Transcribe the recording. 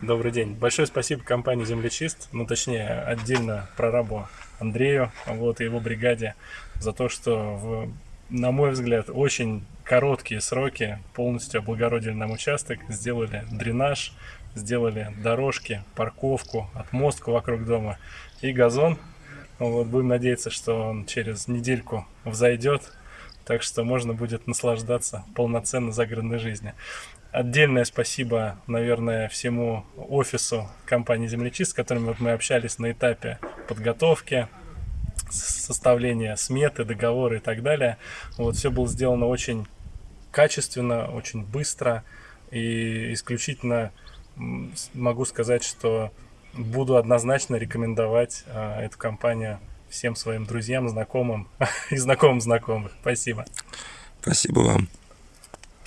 Добрый день. Большое спасибо компании «Землечист», ну точнее отдельно прорабу Андрею вот, и его бригаде за то, что, в, на мой взгляд, очень короткие сроки полностью облагородили нам участок, сделали дренаж, сделали дорожки, парковку, отмостку вокруг дома и газон. Вот, будем надеяться, что он через недельку взойдет, так что можно будет наслаждаться полноценной загородной жизнью. Отдельное спасибо, наверное, всему офису компании «Землечист», с которыми вот мы общались на этапе подготовки, составления сметы, договора и так далее. Вот все было сделано очень качественно, очень быстро и исключительно могу сказать, что буду однозначно рекомендовать э, эту компанию всем своим друзьям, знакомым и знакомым знакомых. Спасибо. Спасибо вам.